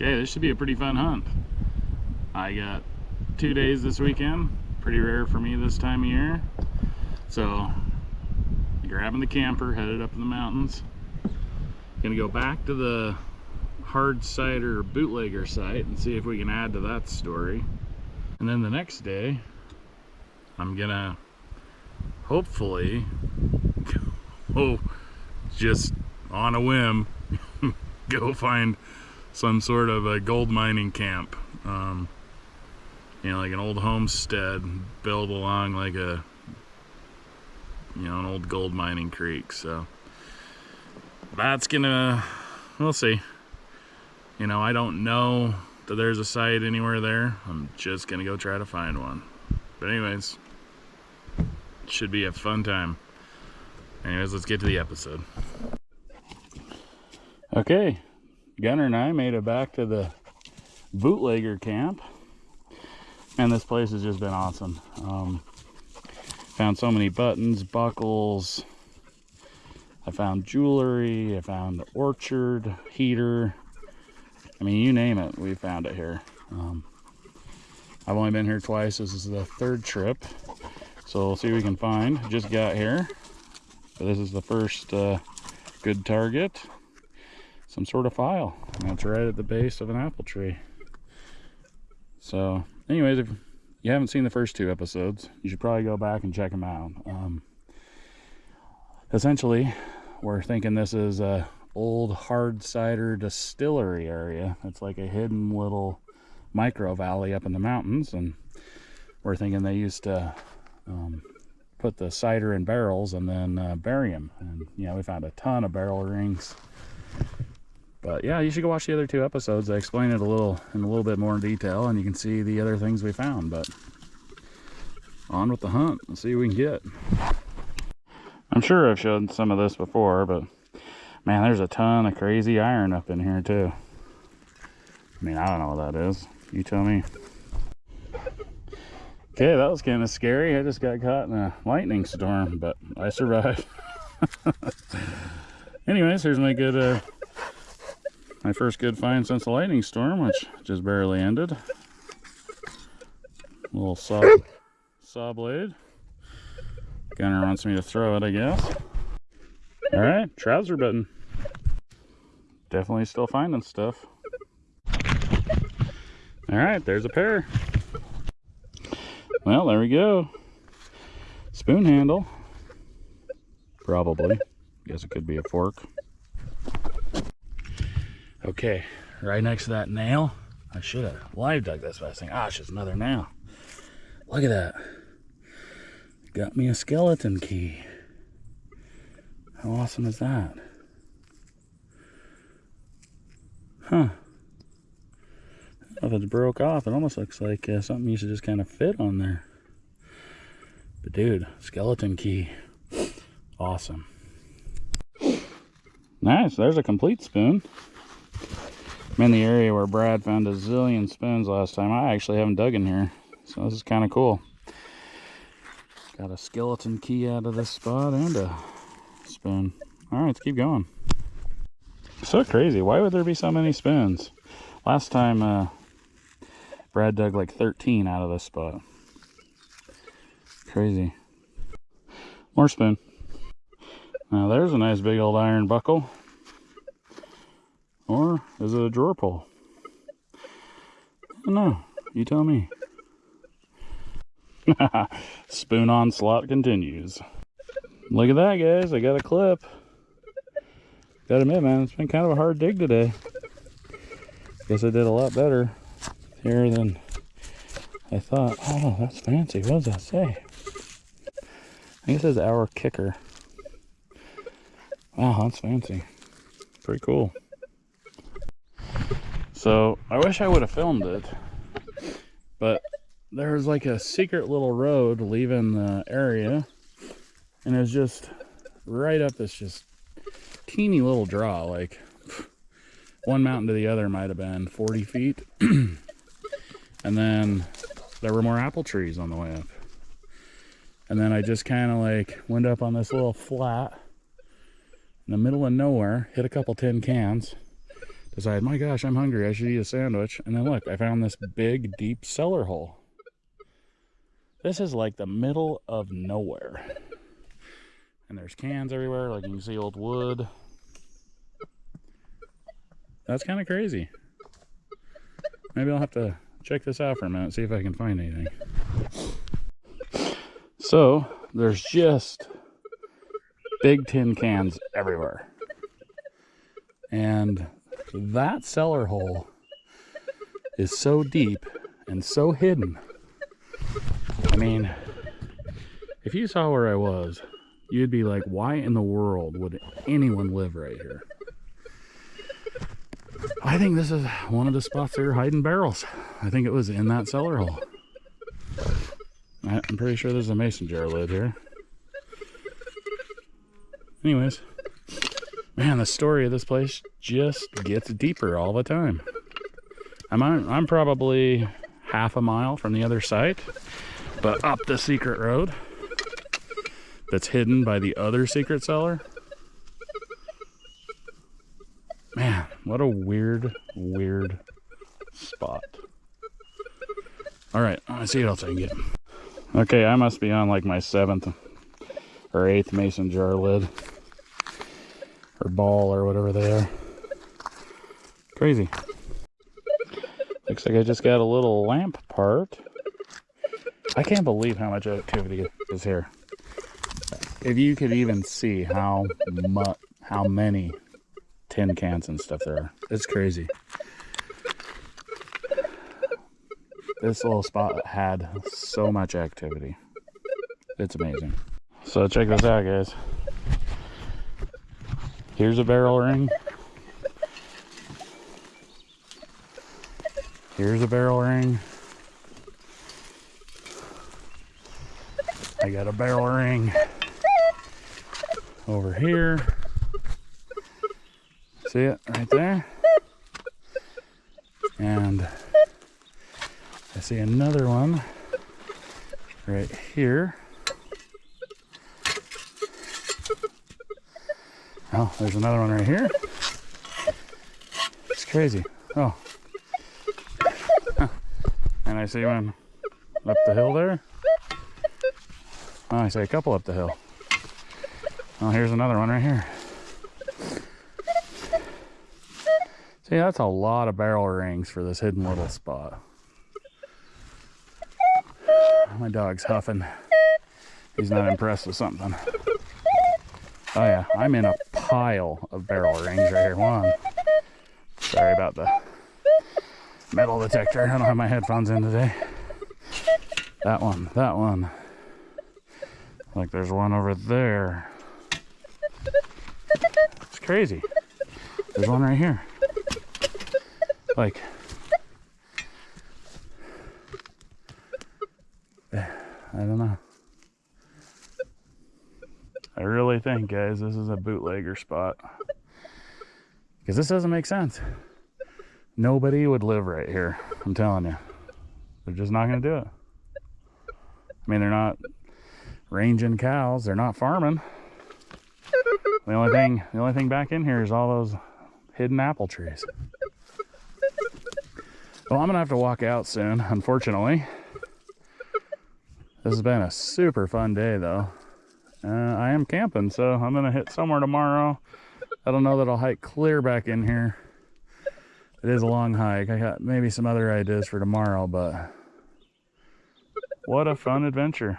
Okay, this should be a pretty fun hunt. I got two days this weekend. Pretty rare for me this time of year. So, grabbing the camper, headed up in the mountains. Gonna go back to the hard cider bootlegger site and see if we can add to that story. And then the next day, I'm gonna hopefully go just on a whim go find some sort of a gold mining camp. Um, you know, like an old homestead built along like a, you know, an old gold mining creek. So that's gonna, we'll see. You know, I don't know that there's a site anywhere there. I'm just gonna go try to find one. But anyways, should be a fun time. Anyways, let's get to the episode. Okay, Gunner and I made it back to the bootlegger camp. And this place has just been awesome. Um, found so many buttons, buckles. I found jewelry. I found the orchard, heater. I mean, you name it, we found it here. Um, I've only been here twice. This is the third trip. So we'll see what we can find. Just got here. But this is the first uh, good target some sort of file. And it's right at the base of an apple tree. So, anyways, if you haven't seen the first two episodes, you should probably go back and check them out. Um, essentially, we're thinking this is a old hard cider distillery area. It's like a hidden little micro valley up in the mountains, and we're thinking they used to um, put the cider in barrels and then uh, bury them. And you know, we found a ton of barrel rings but yeah, you should go watch the other two episodes. I explain it a little in a little bit more detail, and you can see the other things we found. But on with the hunt. Let's see what we can get. I'm sure I've shown some of this before, but man, there's a ton of crazy iron up in here too. I mean, I don't know what that is. You tell me. Okay, that was kind of scary. I just got caught in a lightning storm, but I survived. Anyways, here's my good uh, my first good find since the lightning storm, which just barely ended. A little saw, saw blade. Gunner wants me to throw it, I guess. All right, trouser button. Definitely still finding stuff. All right, there's a pair. Well, there we go. Spoon handle. Probably. Guess it could be a fork. Okay, right next to that nail. I should have live dug this, I think, ah, it's another nail. Look at that. Got me a skeleton key. How awesome is that? Huh. if it's broke off. It almost looks like uh, something used to just kind of fit on there. But dude, skeleton key. Awesome. Nice, there's a complete spoon. I'm in the area where Brad found a zillion spoons last time. I actually haven't dug in here, so this is kind of cool. Got a skeleton key out of this spot and a spoon. All right, let's keep going. So crazy. Why would there be so many spoons? Last time, uh, Brad dug like 13 out of this spot. Crazy. More spoon. Now there's a nice big old iron buckle. Or is it a drawer pull? I don't know. You tell me. Spoon on slot continues. Look at that, guys. I got a clip. Gotta admit, man, it's been kind of a hard dig today. Guess I did a lot better here than I thought. Oh, that's fancy. What does that say? I think it says our kicker. Wow, that's fancy. Pretty cool. So I wish I would have filmed it, but there's like a secret little road leaving the area, and it's just right up this just teeny little draw. Like one mountain to the other might have been 40 feet, and then there were more apple trees on the way up. And then I just kind of like went up on this little flat in the middle of nowhere, hit a couple tin cans decide, my gosh, I'm hungry. I should eat a sandwich. And then look, I found this big, deep cellar hole. This is like the middle of nowhere. And there's cans everywhere, like you can see old wood. That's kind of crazy. Maybe I'll have to check this out for a minute, see if I can find anything. So, there's just big tin cans everywhere. And that cellar hole is so deep and so hidden. I mean, if you saw where I was, you'd be like, why in the world would anyone live right here? I think this is one of the spots that are hiding barrels. I think it was in that cellar hole. I'm pretty sure there's a mason jar lid here. Anyways, man, the story of this place just gets deeper all the time. I'm on, I'm probably half a mile from the other site, but up the secret road that's hidden by the other secret cellar. Man, what a weird, weird spot. All right, let's see what else I can get. Okay, I must be on like my seventh or eighth mason jar lid or ball or whatever they are. Crazy. Looks like I just got a little lamp part. I can't believe how much activity is here. If you could even see how much, how many tin cans and stuff there are. It's crazy. this little spot had so much activity. It's amazing. So check this out, guys. Here's a barrel ring. Here's a barrel ring. I got a barrel ring over here. See it right there? And I see another one right here. Oh, there's another one right here. It's crazy. Oh. I see one up the hill there. Oh, I see a couple up the hill. Oh, here's another one right here. See, that's a lot of barrel rings for this hidden little spot. My dog's huffing. He's not impressed with something. Oh yeah, I'm in a pile of barrel rings right here. One. Sorry about the metal detector. I don't have my headphones in today. That one, that one. Like there's one over there. It's crazy. There's one right here. Like I don't know. I really think, guys, this is a bootlegger spot. Because this doesn't make sense. Nobody would live right here. I'm telling you. They're just not going to do it. I mean, they're not ranging cows. They're not farming. The only thing, the only thing back in here is all those hidden apple trees. Well, I'm going to have to walk out soon, unfortunately. This has been a super fun day though. Uh, I am camping, so I'm gonna hit somewhere tomorrow. I don't know that I'll hike clear back in here. It is a long hike. I got maybe some other ideas for tomorrow, but what a fun adventure.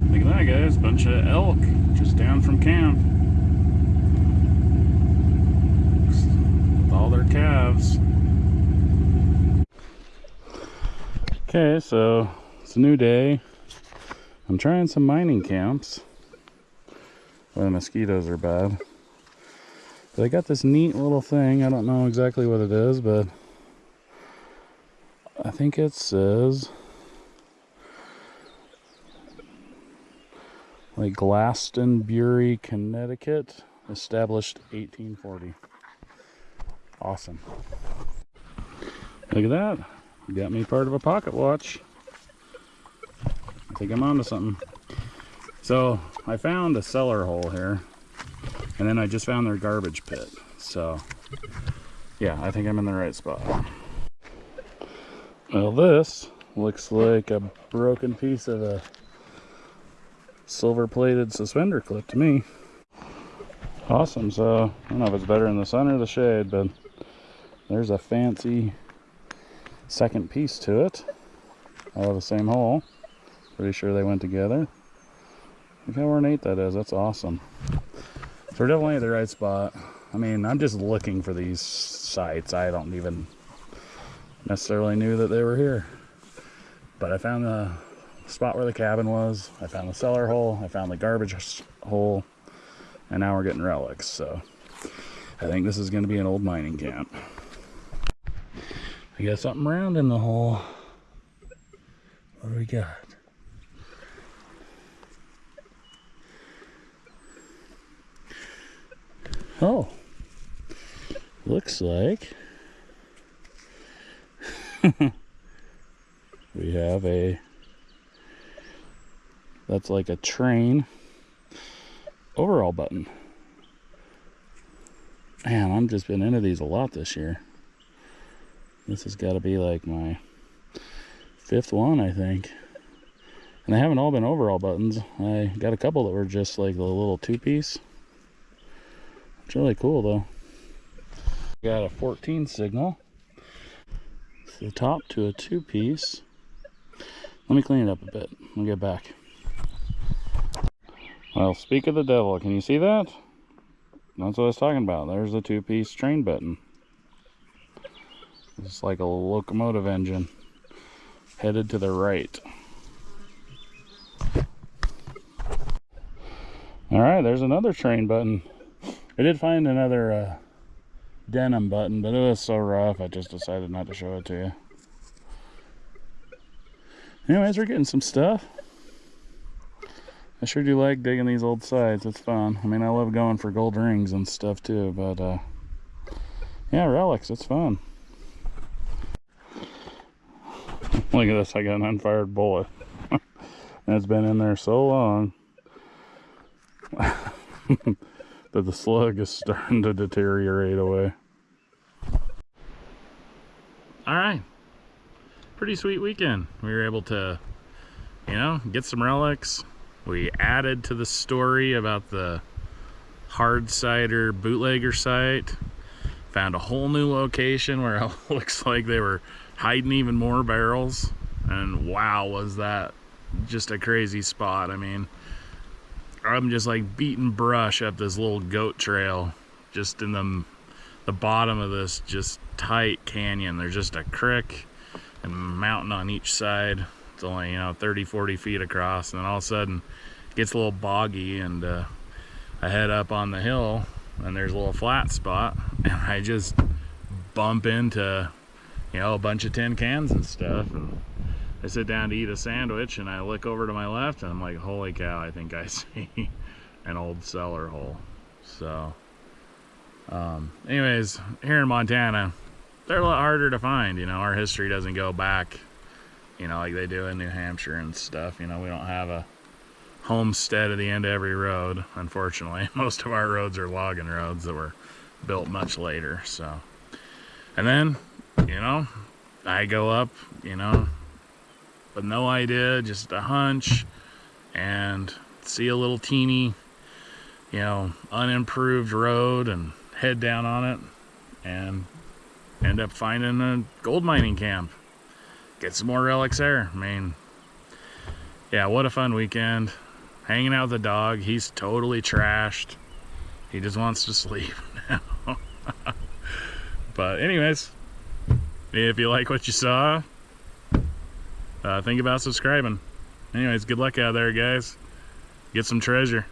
Look at that guys, bunch of elk just down from camp. With all their calves. Okay, so it's a new day. I'm trying some mining camps where the mosquitoes are bad. But I got this neat little thing. I don't know exactly what it is, but I think it says like Glastonbury, Connecticut, established 1840. Awesome. Look at that. Got me part of a pocket watch. I think I'm onto something. So I found a cellar hole here and then I just found their garbage pit. So Yeah, I think I'm in the right spot. Well, this looks like a broken piece of a silver plated suspender clip to me. Awesome, so I don't know if it's better in the sun or the shade, but there's a fancy second piece to it out of the same hole. Pretty sure they went together. Look how ornate that is, that's awesome. So we're definitely at the right spot. I mean, I'm just looking for these sites. I don't even necessarily knew that they were here. But I found the spot where the cabin was. I found the cellar hole. I found the garbage hole. And now we're getting relics. So I think this is going to be an old mining camp. I got something round in the hole. What do we got? Oh, looks like we have a that's like a train overall button. Man i've just been into these a lot this year. This has got to be like my fifth one i think. And they haven't all been overall buttons. I got a couple that were just like the little two-piece it's really cool though got a 14 signal the top to a two-piece. Let me clean it up a bit. I'll get back. Well, speak of the devil. Can you see that? That's what I was talking about. There's the two-piece train button. It's like a locomotive engine headed to the right. All right, there's another train button. I did find another uh, denim button, but it was so rough, I just decided not to show it to you. Anyways, we're getting some stuff. I sure do like digging these old sites. It's fun. I mean, I love going for gold rings and stuff too, but uh, yeah, relics, it's fun. Look at this, I got an unfired bullet. it's been in there so long that the slug is starting to deteriorate away. All right. Pretty sweet weekend. We were able to, you know, get some relics. We added to the story about the hard cider bootlegger site. Found a whole new location where it looks like they were hiding even more barrels. And wow, was that just a crazy spot. I mean, I'm just like beating brush up this little goat trail just in the the bottom of this just tight canyon. There's just a creek and mountain on each side. It's only, you know, 30, 40 feet across. And then all of a sudden it gets a little boggy and uh, I head up on the hill and there's a little flat spot and I just bump into, you know, a bunch of tin cans and stuff. And I sit down to eat a sandwich and I look over to my left and I'm like, holy cow, I think I see an old cellar hole. So um, anyways, here in Montana, they're a lot harder to find. You know, our history doesn't go back, you know, like they do in New Hampshire and stuff. You know, we don't have a homestead at the end of every road, unfortunately. Most of our roads are logging roads that were built much later. So, and then, you know, I go up, you know, with no idea, just a hunch, and see a little teeny, you know, unimproved road and head down on it and end up finding a gold mining camp. Get some more relics there. I mean, yeah, what a fun weekend. Hanging out with the dog. He's totally trashed. He just wants to sleep now. but anyways, if you like what you saw, uh, think about subscribing. Anyways, good luck out there, guys. Get some treasure.